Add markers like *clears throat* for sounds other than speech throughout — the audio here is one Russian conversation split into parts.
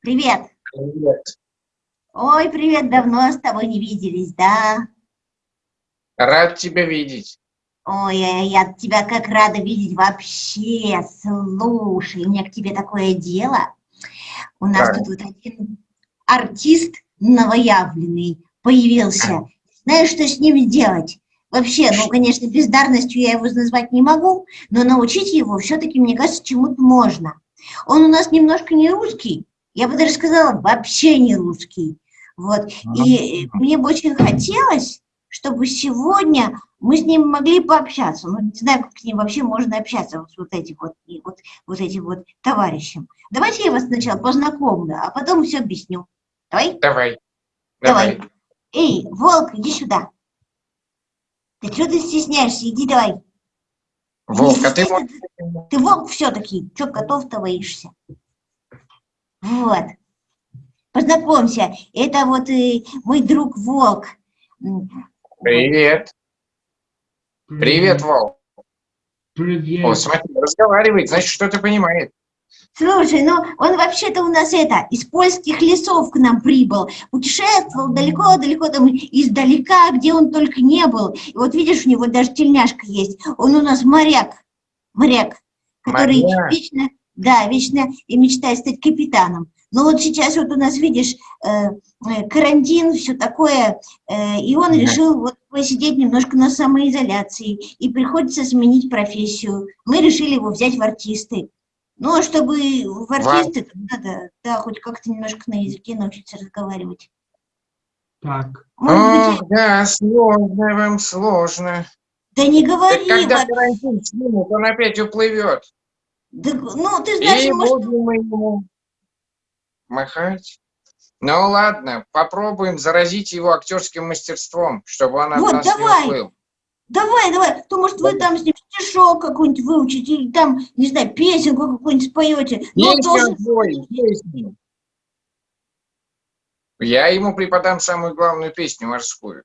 Привет. Привет. Ой, привет, давно с тобой не виделись, да? Рад тебя видеть. Ой, я, тебя как рада видеть вообще. Слушай, у меня к тебе такое дело. У нас Так. тут вот один артист новоявленный появился. Знаешь, что с ним делать? Вообще, ну, конечно, бездарностью я его назвать не могу, но научить его все-таки, мне кажется, чему-то можно. Он у нас немножко не русский, я бы даже сказала, вообще не русский. Вот. И мне бы очень хотелось, чтобы сегодня мы с ним могли пообщаться. Ну, не знаю, как с ним вообще можно общаться, вот с вот этим вот, и вот, вот этим вот товарищем. Давайте я вас сначала познакомлю, а потом все объясню. Давай? Давай. Давай. Давай. Эй, волк, иди сюда. Ты что ты стесняешься? Иди давай. Волк, а ты стесняйся, Ты волк все-таки. Че котов-то боишься? Вот. Познакомься. Это вот и мой друг волк. Привет. Привет, Волк. Привет. О, смотри, разговаривает, значит, что-то понимает. Слушай, ну он вообще-то у нас это, из польских лесов к нам прибыл, путешествовал далеко-далеко там издалека, где он только не был. И вот видишь, у него даже тельняшка есть. Он у нас моряк, моряк, который Моряк. вечно, да, вечно и мечтает стать капитаном. Но вот сейчас вот у нас, видишь, э, э, карантин, все такое, э, и он решил вот посидеть немножко на самоизоляции, и приходится сменить профессию. Мы решили его взять в артисты. Ну, а чтобы в артисты, надо, да, хоть как-то немножко на языке научиться разговаривать. Так, Может быть, Ох, да, сложно вам, сложно. да не Так говори, когда вот, карантин снимут, он опять уплывет. Да, ну, ты знаешь, И может, будем мы ему махать. Ну ладно, попробуем заразить его актерским мастерством, чтобы он от Вот, нас давай. не уплыл. давай, давай, то, может, вы там с ним стишок какой-нибудь выучите, или там, не знаю, песенку какую-нибудь споете. Ну, Песню должен- песню. Я ему преподам самую главную песню морскую.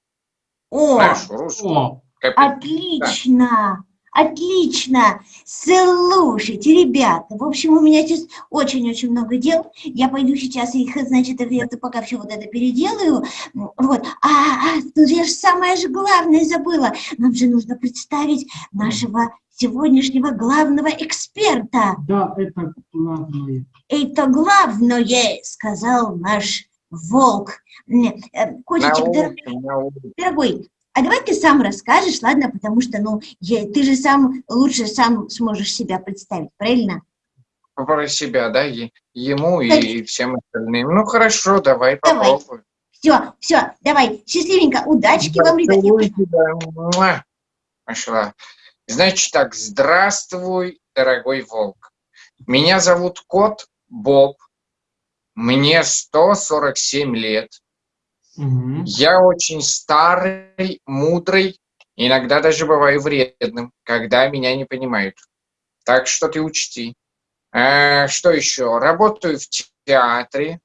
О, Нашу, русскую. о, Отлично, отлично. Слушайте, ребята, в общем, у меня сейчас очень-очень много дел. Я пойду сейчас их, значит, это пока все вот это переделаю. Вот. А, а, тут я же самое же главное забыла. Нам же нужно представить нашего сегодняшнего главного эксперта. да, это главное. Это главное, сказал наш волк. Э, Котичек, дорогой. Дорогой, а давай ты сам расскажешь, ладно, потому что, ну, я- ты же сам лучше сам сможешь себя представить, правильно? Про себя, да, е- ему Так. и всем остальным. Ну хорошо, давай Давай. попробуем. Все, все, давай, счастливенько, удачки вам, ребят. Я Поцелуй тебя. Муа. Пошла. Значит так, здравствуй, дорогой волк. Меня зовут кот Боб. Мне 147 лет. Я очень старый, мудрый, иногда даже бываю вредным, когда меня не понимают. Так что ты учти. А, что еще? Работаю в театре,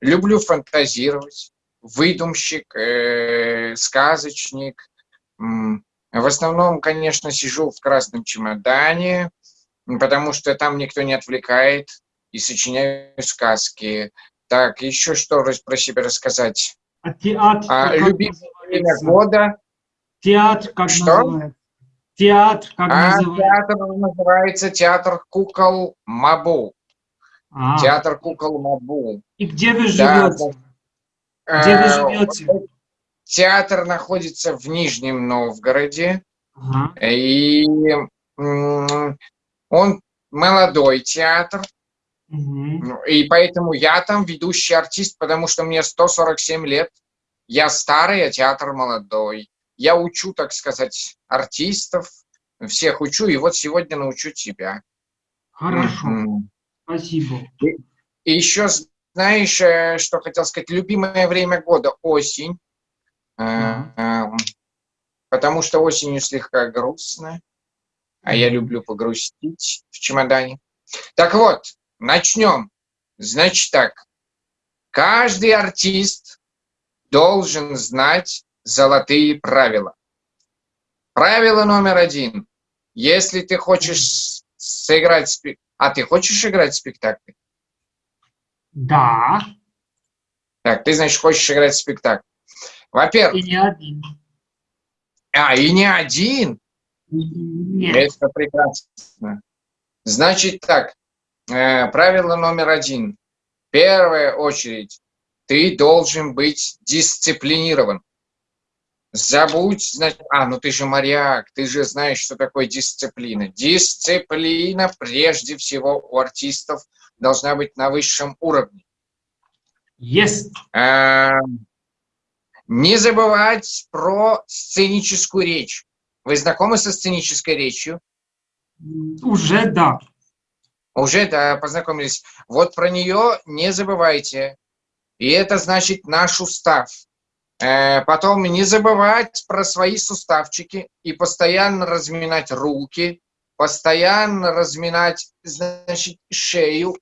люблю фантазировать, выдумщик, э, сказочник. В основном, конечно, сижу в красном чемодане, потому что там никто не отвлекает, и сочиняю сказки. Так, еще что про себя рассказать? А театр А, любимое года. Театр как Что? называется? Театр как А называется? театр называется театр кукол Мабу. А, Театр кукол Мабу. И где вы Да, живете? Где вы Э, живете? Театр находится в Нижнем Новгороде. Ага. И он молодой театр. Ну, И поэтому я там ведущий артист, потому что мне 147 лет. Я старый, а театр молодой. Я учу, так сказать, артистов, всех учу, и вот сегодня научу тебя. Хорошо, Мгм. спасибо. И еще, знаешь, э, что хотел сказать, любимое время года – осень, Э, Ага. эм, потому что осенью слегка грустно, а я люблю погрустить в чемодане. Так вот, начнем. Значит так, каждый артист должен знать золотые правила. Правило номер один. Если ты хочешь сыграть... спе- А ты хочешь играть в спектакле? Да. Так, ты, значит, хочешь играть спектакль. Во-первых, И не один. а, и не один. Нет. Это прекрасно. Значит так, правило номер один. В первую очередь, ты должен быть дисциплинирован. Забудь, значит, а, ну ты же моряк, ты же знаешь, что такое дисциплина. Дисциплина, прежде всего, у артистов должна быть на высшем уровне. Есть. Э, Не забывать про сценическую речь. Вы знакомы со сценической речью? Уже да. Уже, да, познакомились. Вот про нее не забывайте. И это значит наш устав. Э, Потом не забывать про свои суставчики и постоянно разминать руки, постоянно разминать, значит, шею,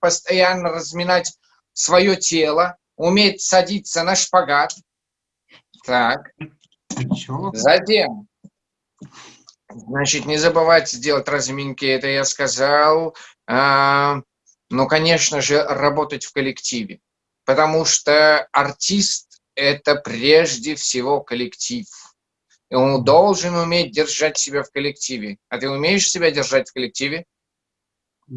постоянно разминать свое тело, уметь садиться на шпагат. Так. Затем, значит, не забывайте делать разминки, это я сказал. А, ну, конечно же, работать в коллективе, потому что артист – это прежде всего коллектив. И он должен уметь держать себя в коллективе. А ты умеешь себя держать в коллективе? Э,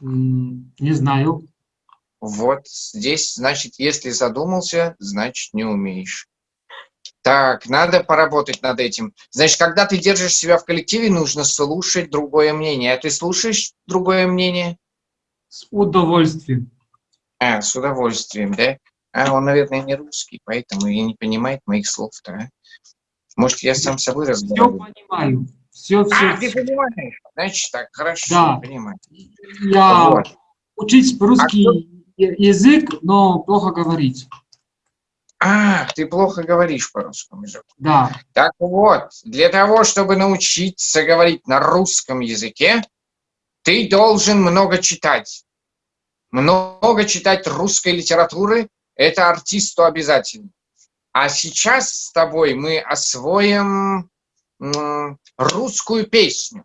Не знаю. Вот здесь, значит, если задумался, значит, не умеешь. Так, надо поработать над этим. Значит, когда ты держишь себя в коллективе, нужно слушать другое мнение. А ты слушаешь другое мнение? С удовольствием. А, с удовольствием, да? А, он, наверное, не русский, поэтому и не понимает моих слов-то, а? Может, я сам с собой Все разговариваю? понимаю. Все, все. А, ты понимаешь? Значит, так, хорошо, Да. понимаю. Я Вот. учить русский я- язык, но плохо говорить. Ах, ты плохо говоришь по русскому языку. Да. Так вот, для того, чтобы научиться говорить на русском языке, ты должен много читать. Много читать русской литературы – это артисту обязательно. А сейчас с тобой мы освоим русскую песню.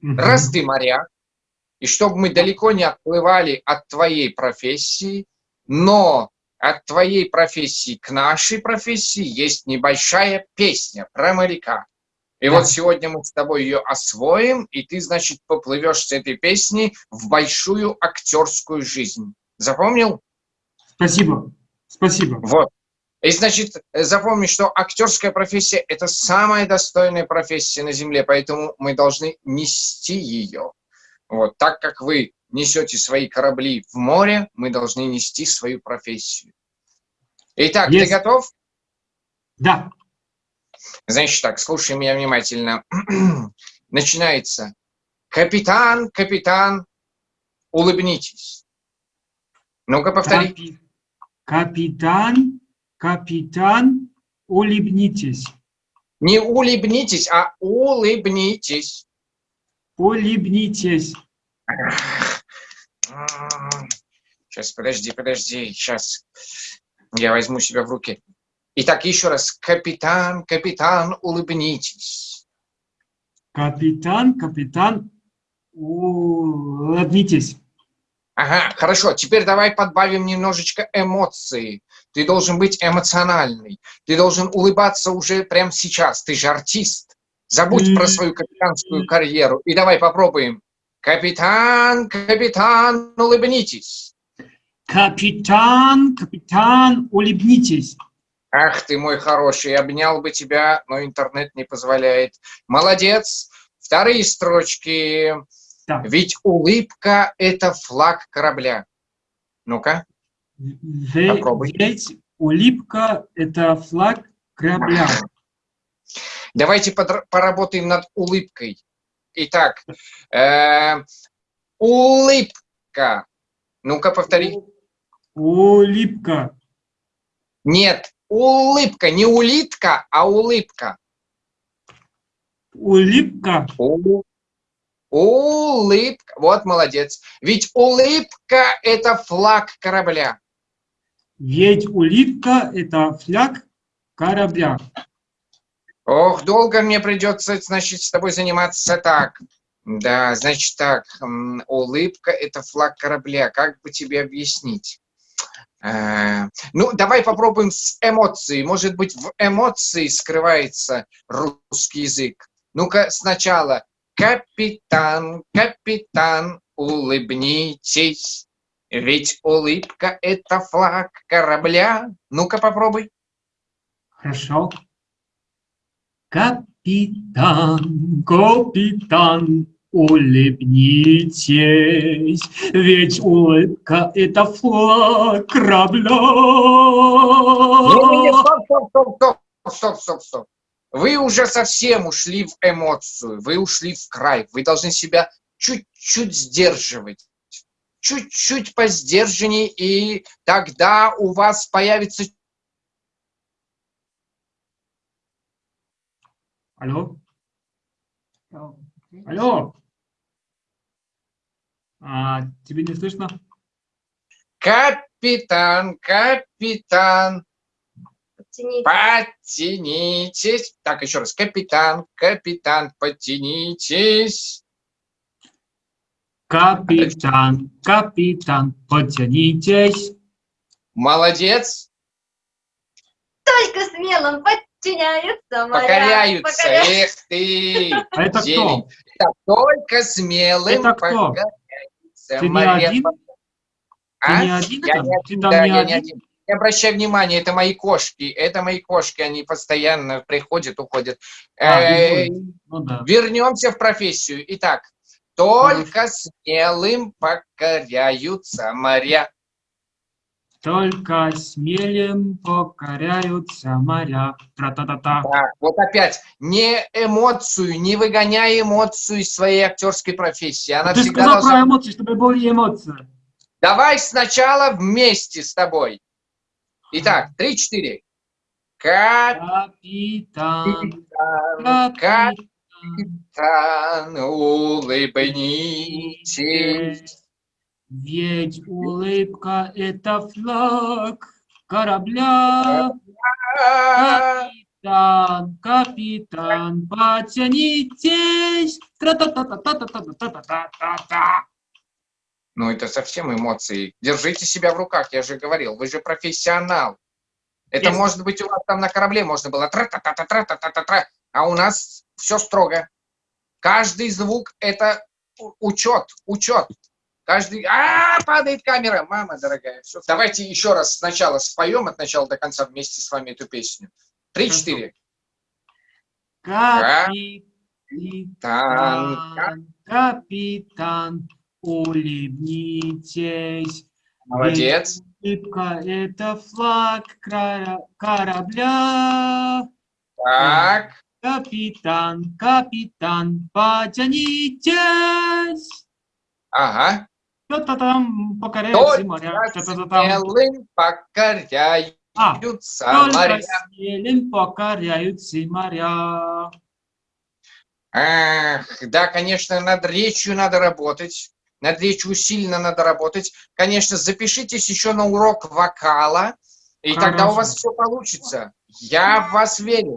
Раз ты моряк, и чтобы мы далеко не отплывали от твоей профессии, но от твоей профессии к нашей профессии есть небольшая песня про моряка. И Да. вот сегодня мы с тобой ее освоим, и ты, значит, поплывешь с этой песней в большую актерскую жизнь. Запомнил? Спасибо. Спасибо. Вот. И, значит, запомни, что актерская профессия – это самая достойная профессия на Земле, поэтому мы должны нести ее. Вот. Так как вы несете свои корабли в море, мы должны нести свою профессию. Итак, Есть. ты готов? Да. Значит так, слушай меня внимательно. *clears throat* Начинается. Капитан, капитан, улыбнитесь. Ну-ка, повтори. Капи- Капитан, капитан, улыбнитесь. Не улыбнитесь, а улыбнитесь. Улыбнитесь. Сейчас, подожди, подожди, сейчас я возьму себя в руки. Итак, еще раз. Капитан, капитан, улыбнитесь. Капитан, капитан, улыбнитесь. Ага, хорошо. Теперь давай подбавим немножечко эмоции. Ты должен быть эмоциональный. Ты должен улыбаться уже прямо сейчас. Ты же артист. Забудь про свою капитанскую карьеру. И давай попробуем. Капитан, капитан, улыбнитесь. Капитан, капитан, улыбнитесь. Ах ты мой хороший, обнял бы тебя, но интернет не позволяет. Молодец. Вторые строчки. Да. Ведь улыбка – это флаг корабля. Ну-ка. Попробуй. Ведь улыбка – это флаг корабля. Давайте поработаем над улыбкой. Итак, э, улыбка. Ну-ка, повтори. Улыбка. Нет, улыбка, не улитка, а улыбка. Улыбка. У- Улыбка. Вот молодец. Ведь улыбка – это флаг корабля. Ведь улыбка – это флаг корабля. Ох, долго мне придется, значит, с тобой заниматься так. Да, значит так, улыбка – это флаг корабля. Как бы тебе объяснить? Э, Ну, давай попробуем с эмоцией. Может быть, в эмоции скрывается русский язык. Ну-ка, сначала. Капитан, капитан, улыбнитесь. Ведь улыбка – это флаг корабля. Ну-ка, попробуй. Хорошо. Капитан, капитан, улыбнитесь, ведь улыбка – это флаг корабля. Не-не-не, стоп, стоп, стоп, стоп, стоп, стоп, стоп. Вы уже совсем ушли в эмоцию, вы ушли в край. Вы должны себя чуть-чуть сдерживать. Чуть-чуть посдержаннее, и тогда у вас появится... Алло? Алло? А, тебе не слышно? Капитан, капитан, Подтяните. подтянитесь. Так, еще раз. Капитан, капитан, подтянитесь. Капитан, капитан, потянитесь. Молодец. Только смелым подчиняются моря. Покоряются. Покоряются. Эх ты. *laughs* А это зелень. кто? Это только смелым Это кто? покоряется Ты не моря. один? Ты А? не один Я не Ты один, да, не я не один? один. Не обращай внимания, это мои кошки. Это мои кошки, они постоянно приходят, уходят. А, Э, бегут. Ну да. Вернемся в профессию. Итак, только смелым покоряются моря. Только смелым покоряются моря. Тра-та-та-та. Да, вот опять, не эмоцию, не выгоняй эмоцию из своей актерской профессии. Она Ты всегда сказал должна... про эмоции, чтобы были эмоции. Давай сначала вместе с тобой. Итак, три-четыре. Капитан, капитан, капитан, улыбнитесь. Ведь улыбка – это флаг корабля. Капитан, капитан, потянитесь. Тра-та-та-та-та-та-та-та-та-та-та. Ну, это совсем эмоции. Держите себя в руках, я же говорил. Вы же профессионал. Это Есть. может быть у вас там на корабле можно было тра-та-та-та-та-та-та-та, а у нас все строго. Каждый звук – это учет, учет. Каждый... А, падает камера, мама дорогая. Всё. Давайте еще раз сначала споем от начала до конца вместе с вами эту песню. Три-четыре. Капитан, Капитан, улыбнитесь. Молодец. Улыбка – это флаг корабля. Так, Капитан, капитан, потянитесь. ага. Та-та-там, покоряются моря. Та-та-та-там. смелым покоряются А, моря. смелым покоряются моря. Ах, да, конечно, над речью надо работать. Над речью сильно надо работать. Конечно, запишитесь еще на урок вокала, и тогда у вас Хорошо. все получится. Я в вас верю.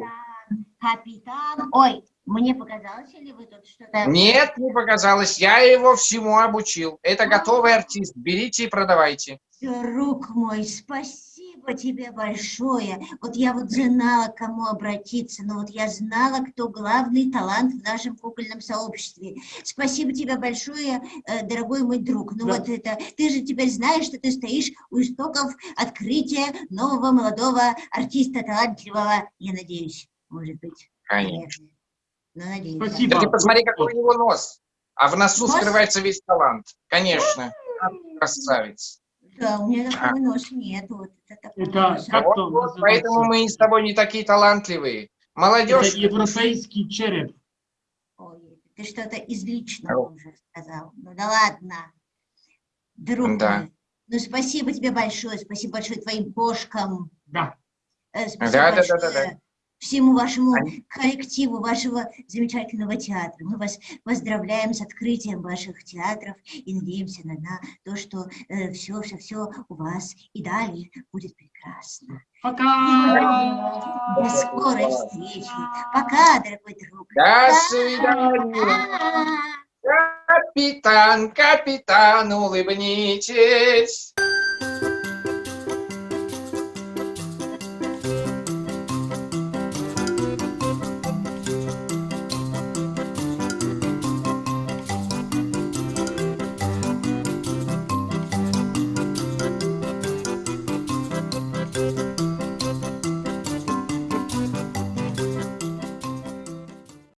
Капитан. Ой, мне показалось, или вы тут что-то... Нет, не показалось. Я его всему обучил. Это готовый артист. Берите и продавайте. Друг мой, спасибо тебе большое. Вот я вот знала, к кому обратиться, но вот я знала, кто главный талант в нашем кукольном сообществе. Спасибо тебе большое, э, дорогой мой друг. Ну Да. вот это, ты же теперь знаешь, что ты стоишь у истоков открытия нового молодого артиста талантливого, я надеюсь, может быть. Конечно. Да. Спасибо. Да ты посмотри, какой у него нос. А в носу Нос? скрывается весь талант. Конечно. Красавец. Да, у меня такого носа нет. Вот это такой Это нос. как Вот, вот, называется? поэтому мы с тобой не такие талантливые. Молодежь. Это европейский череп. Ой, ты что-то из личного уже сказал. Ну да ладно. Друг Да. ну спасибо тебе большое, спасибо большое твоим кошкам. Да. э, Спасибо Да, да, да, большое да, да. Всему вашему коллективу, вашего замечательного театра. Мы вас поздравляем с открытием ваших театров и надеемся на, на то, что все, все, все у вас и далее будет прекрасно. Пока. До скорой встречи. Пока, дорогой друг. До свидания. Пока. Капитан, капитан, улыбнитесь.